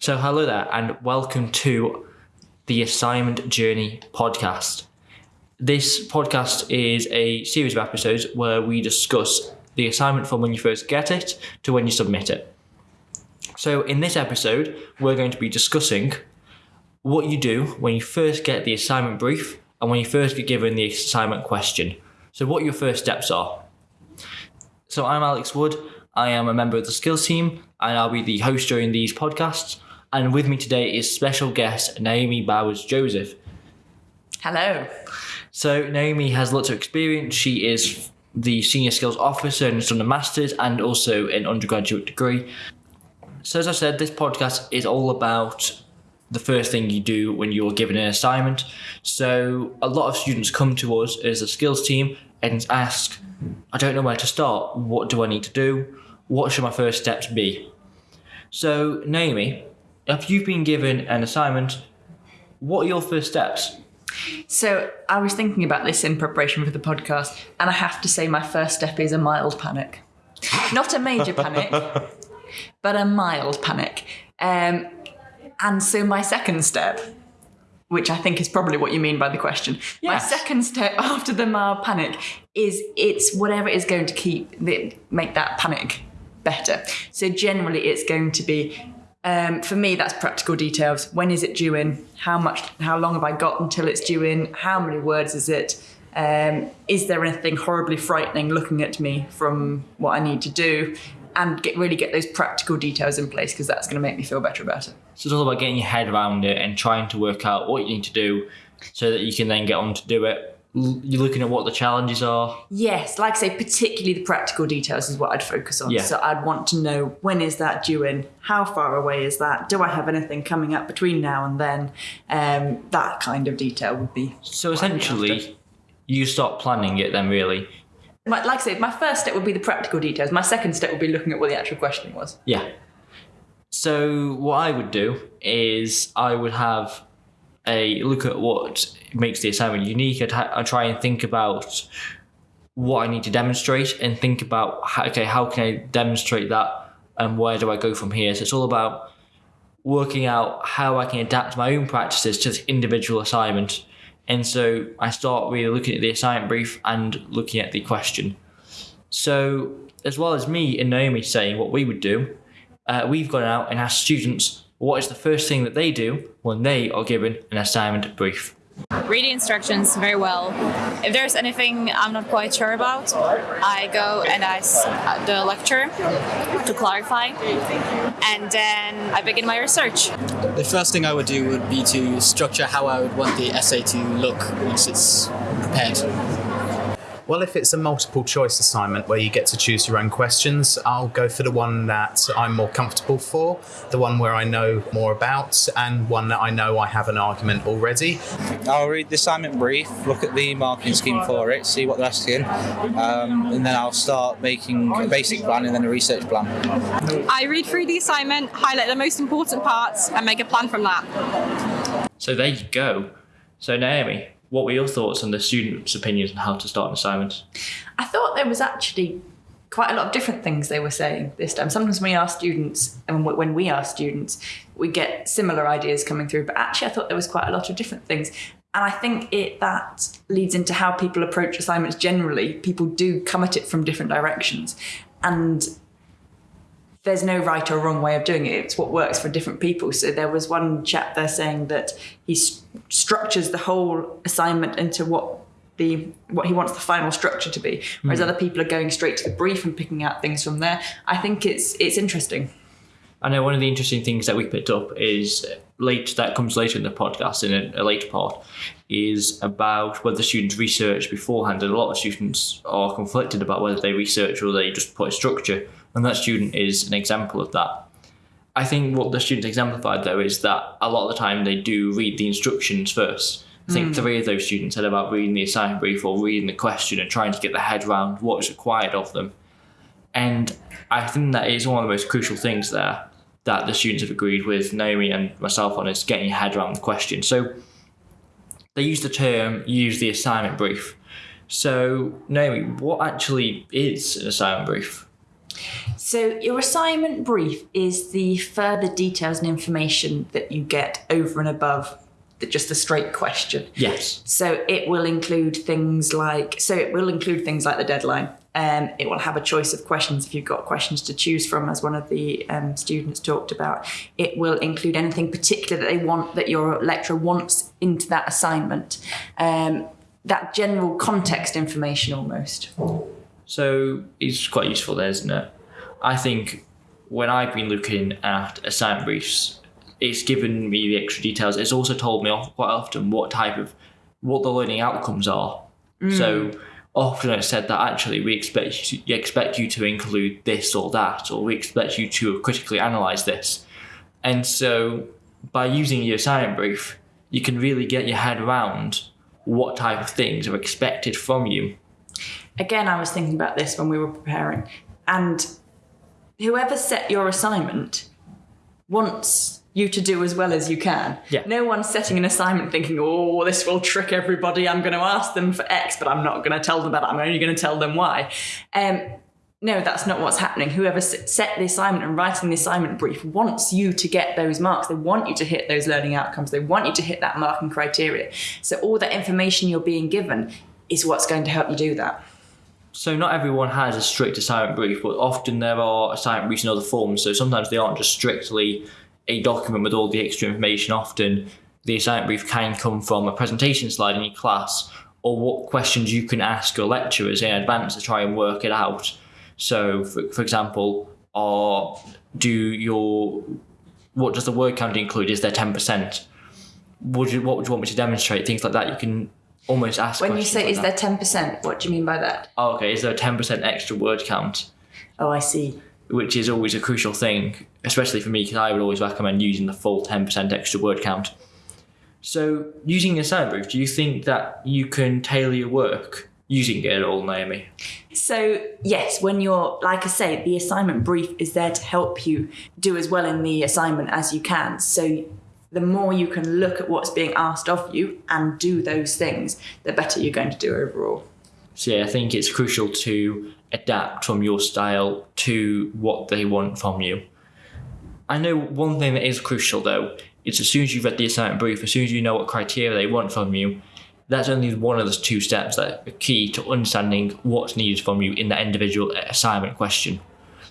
So, hello there, and welcome to the Assignment Journey podcast. This podcast is a series of episodes where we discuss the assignment from when you first get it to when you submit it. So, in this episode, we're going to be discussing what you do when you first get the assignment brief and when you first get given the assignment question. So, what your first steps are. So, I'm Alex Wood. I am a member of the skills team and I'll be the host during these podcasts. And with me today is special guest Naomi Bowers Joseph. Hello. So, Naomi has lots of experience. She is the senior skills officer and has done a master's and also an undergraduate degree. So, as I said, this podcast is all about the first thing you do when you're given an assignment. So, a lot of students come to us as a skills team and ask, I don't know where to start. What do I need to do? What should my first steps be? So, Naomi, if you've been given an assignment, what are your first steps? So I was thinking about this in preparation for the podcast, and I have to say my first step is a mild panic. Not a major panic, but a mild panic. Um, and so my second step, which I think is probably what you mean by the question, my second step after the mild panic is it's whatever is going to keep the, make that panic better. So generally, it's going to be um, for me, that's practical details. When is it due in? How much? How long have I got until it's due in? How many words is it? Um, is there anything horribly frightening looking at me from what I need to do? And get really get those practical details in place because that's going to make me feel better about it. So it's all about getting your head around it and trying to work out what you need to do so that you can then get on to do it. You're looking at what the challenges are. Yes, like I say, particularly the practical details is what I'd focus on. Yeah. So I'd want to know when is that due in? How far away is that? Do I have anything coming up between now and then? Um, that kind of detail would be. So what I'd be essentially, you start planning it then, really. Like I say, my first step would be the practical details. My second step would be looking at what the actual question was. Yeah. So what I would do is I would have a look at what makes the assignment unique. Ha- I'd try and think about what I need to demonstrate and think about how, okay how can I demonstrate that and where do I go from here. So it's all about working out how I can adapt my own practices to this individual assignment. And so I start really looking at the assignment brief and looking at the question. So, as well as me and Naomi saying what we would do, uh, we've gone out and asked students what is the first thing that they do when they are given an assignment brief. read the instructions very well. If there's anything I'm not quite sure about, I go and uh, ask the lecturer to clarify, and then I begin my research. The first thing I would do would be to structure how I would want the essay to look once it's prepared. Well, if it's a multiple choice assignment where you get to choose your own questions, I'll go for the one that I'm more comfortable for, the one where I know more about, and one that I know I have an argument already. I'll read the assignment brief, look at the marking scheme for it, see what they're asking, um, and then I'll start making a basic plan and then a research plan. I read through the assignment, highlight the most important parts, and make a plan from that. So there you go. So Naomi, what were your thoughts on the students' opinions on how to start an assignment? I thought there was actually quite a lot of different things they were saying this time. Sometimes when we ask students, and when we ask students, we get similar ideas coming through. But actually, I thought there was quite a lot of different things. And I think it that leads into how people approach assignments generally. People do come at it from different directions, and there's no right or wrong way of doing it. It's what works for different people. So there was one chap there saying that he s- structures the whole assignment into what the what he wants the final structure to be, whereas hmm. other people are going straight to the brief and picking out things from there. I think it's it's interesting. I know one of the interesting things that we picked up is late that comes later in the podcast in a, a later part is about whether students research beforehand. And a lot of students are conflicted about whether they research or they just put a structure. And that student is an example of that. I think what the students exemplified though is that a lot of the time they do read the instructions first. I think hmm. three of those students said about reading the assignment brief or reading the question and trying to get their head around what is required of them. And I think that is one of the most crucial things there that the students have agreed with Naomi and myself on is getting your head around the question. So they use the term use the assignment brief. So Naomi, what actually is an assignment brief? So, your assignment brief is the further details and information that you get over and above the, just the straight question. Yes. So, it will include things like so it will include things like the deadline. Um, it will have a choice of questions if you've got questions to choose from, as one of the um, students talked about. It will include anything particular that they want that your lecturer wants into that assignment. Um, that general context information almost. So it's quite useful there, isn't it? I think when I've been looking at assignment briefs, it's given me the extra details. It's also told me quite often what type of what the learning outcomes are. So often it's said that actually we expect you, expect you to include this or that, or we expect you to critically analyze this. And so by using your assignment brief, you can really get your head around what type of things are expected from you. Again, I was thinking about this when we were preparing, and whoever set your assignment wants you to do as well as you can. Yeah. No one's setting an assignment thinking, oh, this will trick everybody. I'm going to ask them for X, but I'm not going to tell them that. I'm only going to tell them Y. Um, no, that's not what's happening. Whoever set the assignment and writing the assignment brief wants you to get those marks. They want you to hit those learning outcomes. They want you to hit that marking criteria. So all that information you're being given is what's going to help you do that. So not everyone has a strict assignment brief, but often there are assignment briefs in other forms. So sometimes they aren't just strictly a document with all the extra information. Often the assignment brief can come from a presentation slide in your class or what questions you can ask your lecturers in advance to try and work it out. So for, for example, or do your what does the word count include? Is there ten percent? Would you what would you want me to demonstrate? Things like that you can almost ask. When you say, like is that. there 10%, what do you mean by that? Oh, okay, is there a 10% extra word count? Oh, I see. Which is always a crucial thing, especially for me, because I would always recommend using the full 10% extra word count. So, using assignment brief, do you think that you can tailor your work using it at all, Naomi? So, yes, when you're, like I say, the assignment brief is there to help you do as well in the assignment as you can. So, the more you can look at what's being asked of you and do those things, the better you're going to do overall. So, yeah, I think it's crucial to adapt from your style to what they want from you. I know one thing that is crucial though is as soon as you've read the assignment brief, as soon as you know what criteria they want from you, that's only one of the two steps that are key to understanding what's needed from you in that individual assignment question.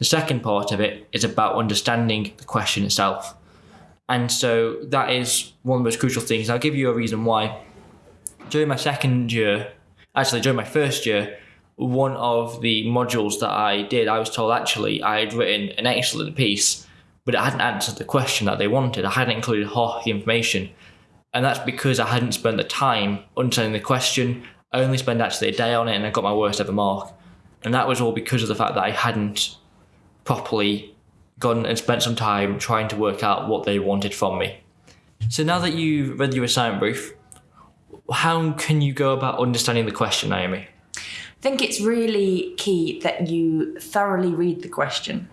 The second part of it is about understanding the question itself. And so that is one of the most crucial things. I'll give you a reason why. During my second year, actually during my first year, one of the modules that I did, I was told actually I had written an excellent piece, but it hadn't answered the question that they wanted. I hadn't included half the information. And that's because I hadn't spent the time understanding the question. I only spent actually a day on it and I got my worst ever mark. And that was all because of the fact that I hadn't properly gone and spent some time trying to work out what they wanted from me. So now that you've read your assignment brief, how can you go about understanding the question, Naomi? I think it's really key that you thoroughly read the question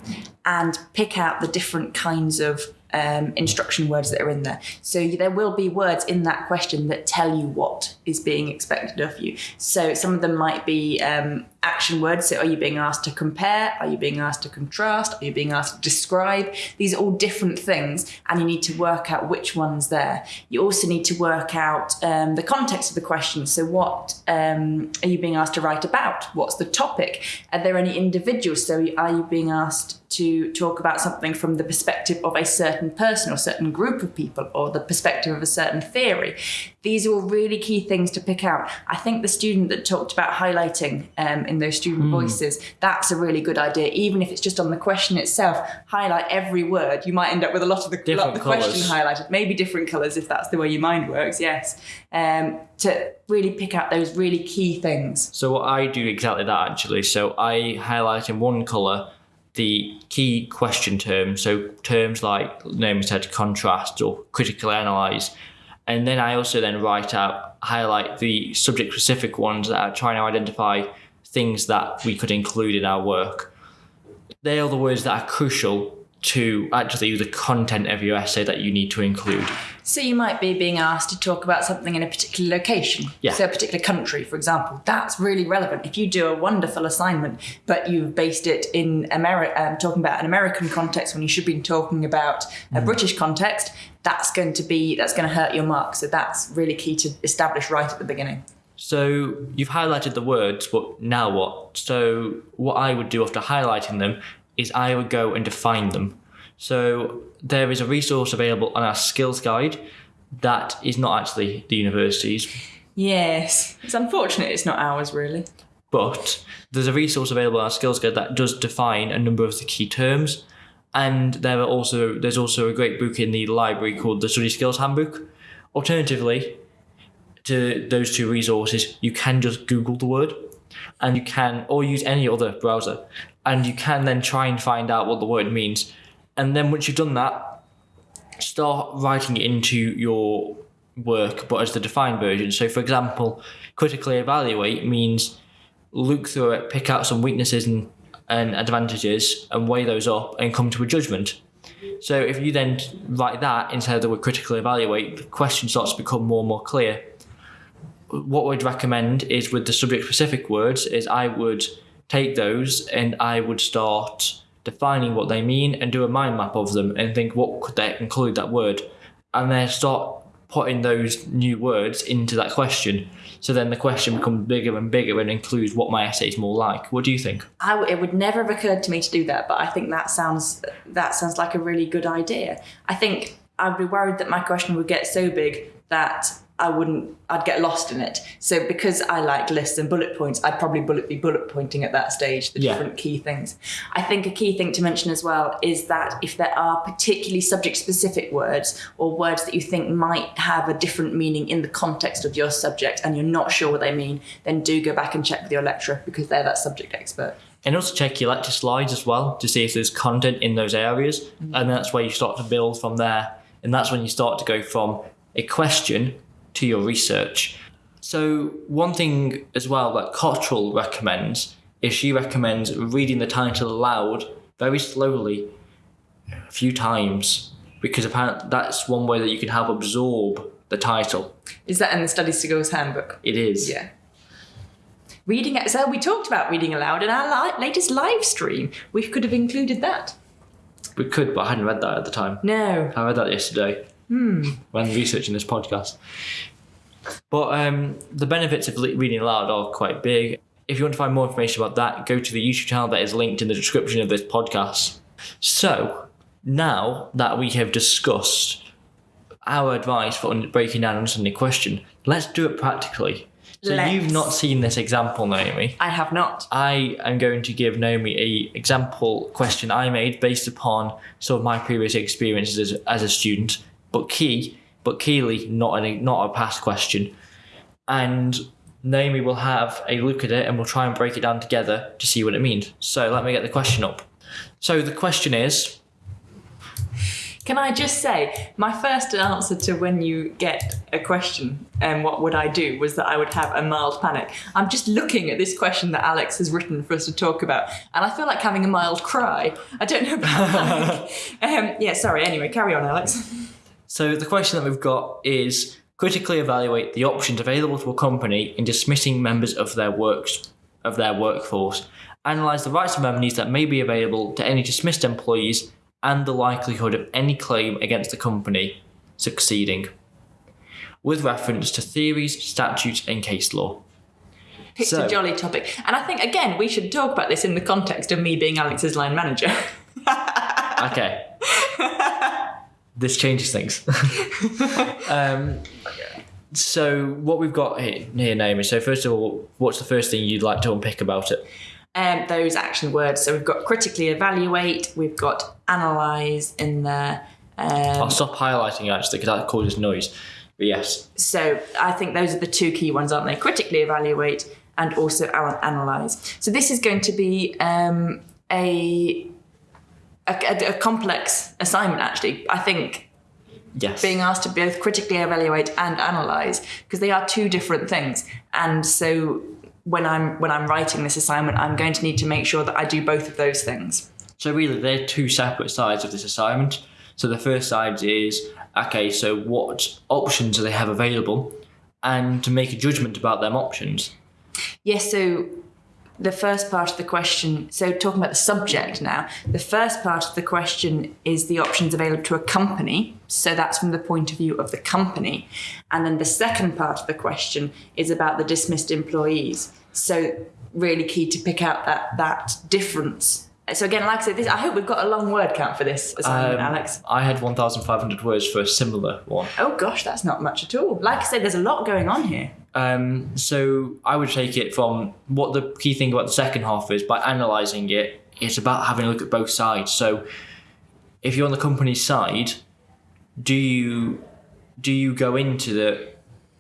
and pick out the different kinds of um, instruction words that are in there. So there will be words in that question that tell you what is being expected of you. So some of them might be um, action words. So are you being asked to compare? Are you being asked to contrast? Are you being asked to describe? These are all different things, and you need to work out which one's there. You also need to work out um, the context of the question. So what um, are you being asked to write about? What's the topic? Are there any individuals? So are you being asked to talk about something from the perspective of a certain person or certain group of people or the perspective of a certain theory? These are all really key things to pick out. I think the student that talked about highlighting um, in those student voices, that's a really good idea. Even if it's just on the question itself, highlight every word. You might end up with a lot of the, lot Different of the question highlighted, maybe different colours if that's the way your mind works, yes. Um, to really pick out those really key things. So what I do exactly that actually. So I highlight in one colour the key question terms. So terms like Naomi said, contrast or critically analyse. And then I also then write out, highlight the subject specific ones that are trying to identify things that we could include in our work. They are the words that are crucial to actually use the content of your essay that you need to include. So you might be being asked to talk about something in a particular location, Yeah. so a particular country, for example. That's really relevant. If you do a wonderful assignment, but you've based it in America, um, talking about an American context when you should be talking about a British context, that's going to be that's going to hurt your mark. So that's really key to establish right at the beginning. So you've highlighted the words, but now what? So what I would do after highlighting them is I would go and define them. So there is a resource available on our skills guide that is not actually the university's, Yes, it's unfortunate it's not ours really. but there's a resource available on our skills guide that does define a number of the key terms. And there are also there's also a great book in the library called the Study Skills Handbook. Alternatively, to those two resources, you can just Google the word and you can or use any other browser and you can then try and find out what the word means. And then once you've done that, start writing it into your work but as the defined version. So for example, critically evaluate means look through it, pick out some weaknesses and, and advantages and weigh those up and come to a judgment. So if you then write that instead of the word critically evaluate, the question starts to become more and more clear what we'd recommend is with the subject specific words is I would take those and I would start defining what they mean and do a mind map of them and think what could they include that word. And then start putting those new words into that question. So then the question becomes bigger and bigger and includes what my essay is more like. What do you think? I it would never have occurred to me to do that, but I think that sounds that sounds like a really good idea. I think I'd be worried that my question would get so big that I wouldn't I'd get lost in it. So because I like lists and bullet points, I'd probably bullet be bullet pointing at that stage the Yeah. different key things. I think a key thing to mention as well is that if there are particularly subject specific words or words that you think might have a different meaning in the context of your subject and you're not sure what they mean, then do go back and check with your lecturer because they're that subject expert. and also check your lecture slides as well to see if there's content in those areas mm-hmm. and that's where you start to build from there and that's when you start to go from a question to your research so one thing as well that Cottrell recommends is she recommends reading the title aloud very slowly a few times because apparently that's one way that you can help absorb the title Is that in the Study Skills handbook? it is Yeah. Reading it. So we talked about reading aloud in our li- latest live stream. We could have included that. we could but i hadn't read that at the time No. I read that yesterday when researching this podcast. But um, the benefits of reading aloud are quite big. If you want to find more information about that, go to the YouTube channel that is linked in the description of this podcast. So, now that we have discussed our advice for breaking down and understanding a question, let's do it practically. So, you've not seen this example, Naomi. I have not. I am going to give Naomi a example question I made based upon some of my previous experiences as, as a student, but key, but keyly not a not a past question. And Naomi will have a look at it and we'll try and break it down together to see what it means. So let me get the question up. So the question is, Can I just say, my first answer to when you get a question and what would I do was that I would have a mild panic. I'm just looking at this question that Alex has written for us to talk about, and I feel like having a mild cry. I don't know about panic. um, yeah, sorry. Anyway, carry on, Alex. So the question that we've got is critically evaluate the options available to a company in dismissing members of their works of their workforce. Analyze the rights and remedies that may be available to any dismissed employees and the likelihood of any claim against the company succeeding. With reference to theories, statutes, and case law. It's So- a jolly topic, and I think again we should talk about this in the context of me being Alex's line manager. Okay. this changes things. um, so what we've got here, here, Naomi. So first of all, what's the first thing you'd like to unpick about it? um, those action words. So we've got critically evaluate, we've got analyze in there. Um, I'll stop highlighting actually because that causes noise. But yes, so I think those are the two key ones, aren't they? Critically evaluate and also analyze. So this is going to be um, a, a a complex assignment. Actually, I think yes. being asked to both critically evaluate and analyze because they are two different things and so when i'm when i'm writing this assignment i'm going to need to make sure that i do both of those things So really, they're two separate sides of this assignment. So the first side is okay. So what options do they have available, and to make a judgment about them options. Yes, so the first part of the question, so talking about the subject now, the first part of the question is the options available to a company. So that's from the point of view of the company. And then the second part of the question is about the dismissed employees. So really key to pick out that that difference. So again, like I said, this, I hope we've got a long word count for this assignment, Um, Alex. I had 1,500 words for a similar one. Oh gosh, that's not much at all. Like I said, there's a lot going on here. Um, so I would take it from what the key thing about the second half is by analysing it, it's about having a look at both sides. So if you're on the company's side, do you do you go into the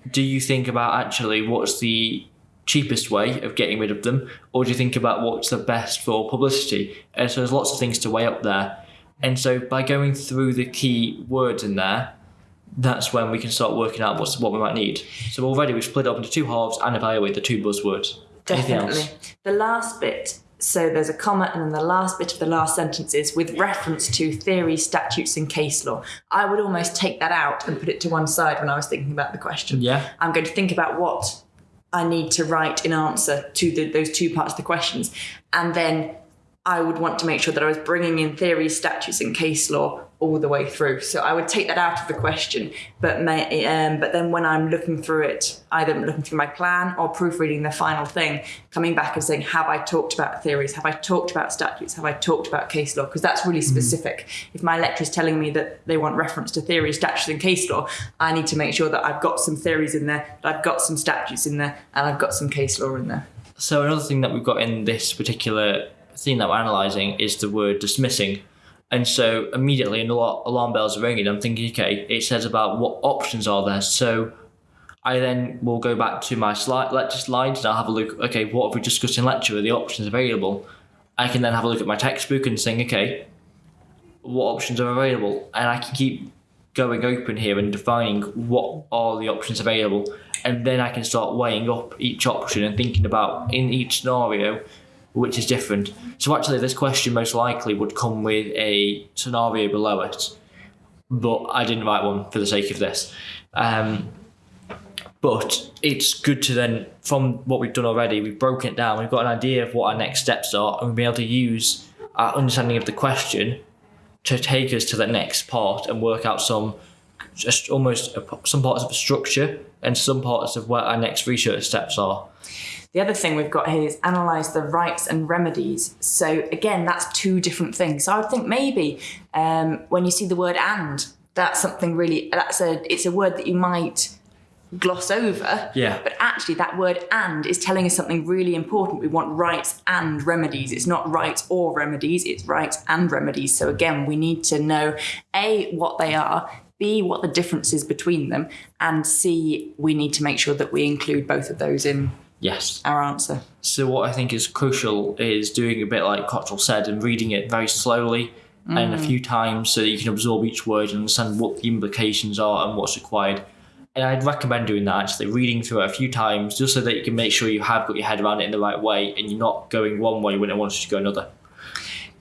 do you think about actually what's the cheapest way of getting rid of them, or do you think about what's the best for publicity? And so there's lots of things to weigh up there. And so by going through the key words in there, that's when we can start working out what's what we might need. So already we've split it up into two halves and evaluate the two buzzwords. Definitely. The last bit, so there's a comma, and then the last bit of the last sentence is with reference to theory, statutes, and case law. I would almost take that out and put it to one side when I was thinking about the question. Yeah. I'm going to think about what I need to write in answer to the, those two parts of the questions. And then I would want to make sure that I was bringing in theory, statutes, and case law all the way through. So I would take that out of the question, but may, um, but then when I'm looking through it, either looking through my plan or proofreading the final thing, coming back and saying, have I talked about theories? Have I talked about statutes? Have I talked about case law? Because that's really specific. If my lecturer is telling me that they want reference to theories, statutes, and case law, I need to make sure that I've got some theories in there, that I've got some statutes in there, and I've got some case law in there. So another thing that we've got in this particular thing that we're analysing is the word dismissing. And so immediately an alar- alarm bells are ringing. I'm thinking, okay, it says about what options are there. So I then will go back to my slide, lecture slides and I'll have a look, okay, what have we discussed in lecture? Are the options available? I can then have a look at my textbook and saying, okay, what options are available? And I can keep going open here and defining what are the options available. And then I can start weighing up each option and thinking about in each scenario which is different. So actually, this question most likely would come with a scenario below it, but I didn't write one for the sake of this. Um, but it's good to then, from what we've done already, we've broken it down. We've got an idea of what our next steps are, and we'll be able to use our understanding of the question to take us to the next part and work out some just almost some parts of the structure and some parts of where our next research steps are. The other thing we've got here is analyse the rights and remedies. So again, that's two different things. So I would think maybe um, when you see the word "and," that's something really. That's a. It's a word that you might gloss over. Yeah. But actually, that word "and" is telling us something really important. We want rights and remedies. It's not rights or remedies. It's rights and remedies. So again, we need to know a what they are. B, what the difference is between them, and C, we need to make sure that we include both of those in Yes. our answer. So what I think is crucial is doing a bit like Cottrell said and reading it very slowly and a mm. few times so that you can absorb each word and understand what the implications are and what's required. And I'd recommend doing that actually, reading through it a few times just so that you can make sure you have got your head around it in the right way and you're not going one way when it wants you to go another.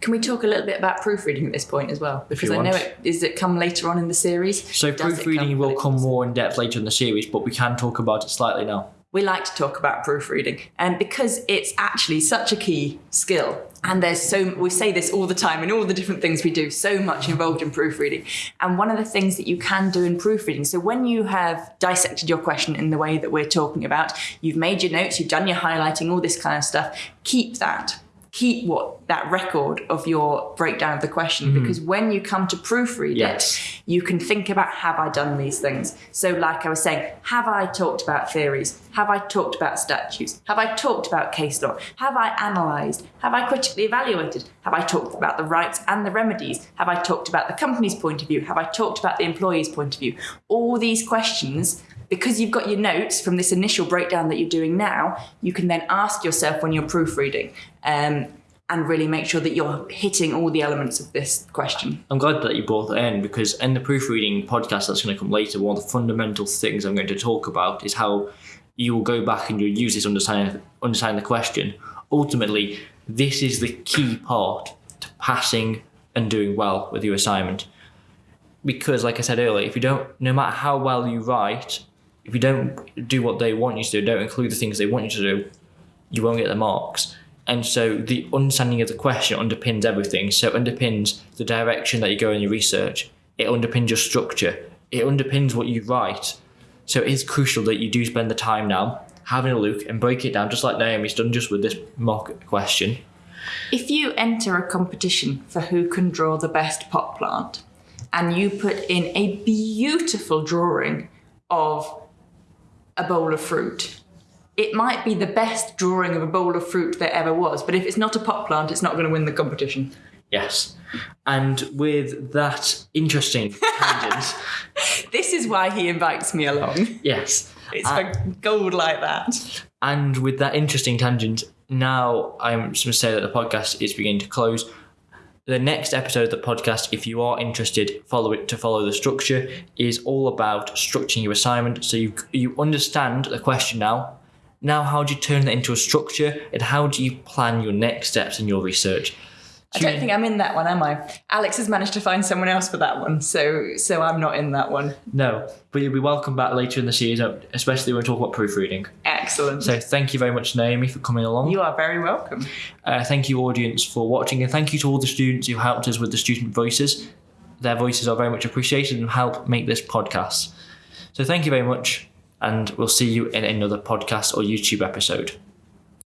Can we talk a little bit about proofreading at this point as well? Because I know it is it come later on in the series. So Does proofreading will come more in depth later in the series, but we can talk about it slightly now. We like to talk about proofreading and because it's actually such a key skill and there's so we say this all the time in all the different things we do so much involved in proofreading. And one of the things that you can do in proofreading so when you have dissected your question in the way that we're talking about you've made your notes you've done your highlighting all this kind of stuff keep that keep what that record of your breakdown of the question mm-hmm. because when you come to proofread Yes. it you can think about have I done these things? So, like I was saying, have I talked about theories? Have I talked about statutes? Have I talked about case law? Have I analysed? Have I critically evaluated? Have I talked about the rights and the remedies? Have I talked about the company's point of view? Have I talked about the employee's point of view? All these questions. Because you've got your notes from this initial breakdown that you're doing now, you can then ask yourself when you're proofreading um, and really make sure that you're hitting all the elements of this question. I'm glad that you brought that in because in the proofreading podcast that's going to come later, one of the fundamental things I'm going to talk about is how you will go back and you'll use this understanding understanding the question. Ultimately, this is the key part to passing and doing well with your assignment. Because, like I said earlier, if you don't, no matter how well you write, if you don't do what they want you to do, don't include the things they want you to do, you won't get the marks. And so the understanding of the question underpins everything. So it underpins the direction that you go in your research. It underpins your structure. It underpins what you write. So it is crucial that you do spend the time now having a look and break it down, just like Naomi's done just with this mock question. If you enter a competition for who can draw the best pot plant, and you put in a beautiful drawing of a bowl of fruit, it might be the best drawing of a bowl of fruit there ever was, but if it's not a pot plant, it's not going to win the competition. Yes. And with that interesting tangent, This is why he invites me along. yes. It's for gold like that. And with that interesting tangent, now I'm just going to say that the podcast is beginning to close. The next episode of the podcast, if you are interested, follow it to follow the structure, is all about structuring your assignment. So you you understand the question now. Now, how do you turn that into a structure, and how do you plan your next steps in your research? I don't think I'm in that one, am I? Alex has managed to find someone else for that one, so so I'm not in that one. No, but you'll be welcome back later in the season, especially when we talk about proofreading. Excellent. So thank you very much, Naomi, for coming along. you are very welcome. Uh, thank you, audience, for watching, and thank you to all the students who helped us with the student voices. Their voices are very much appreciated and help make this podcast. So, thank you very much, and we'll see you in another podcast or YouTube episode.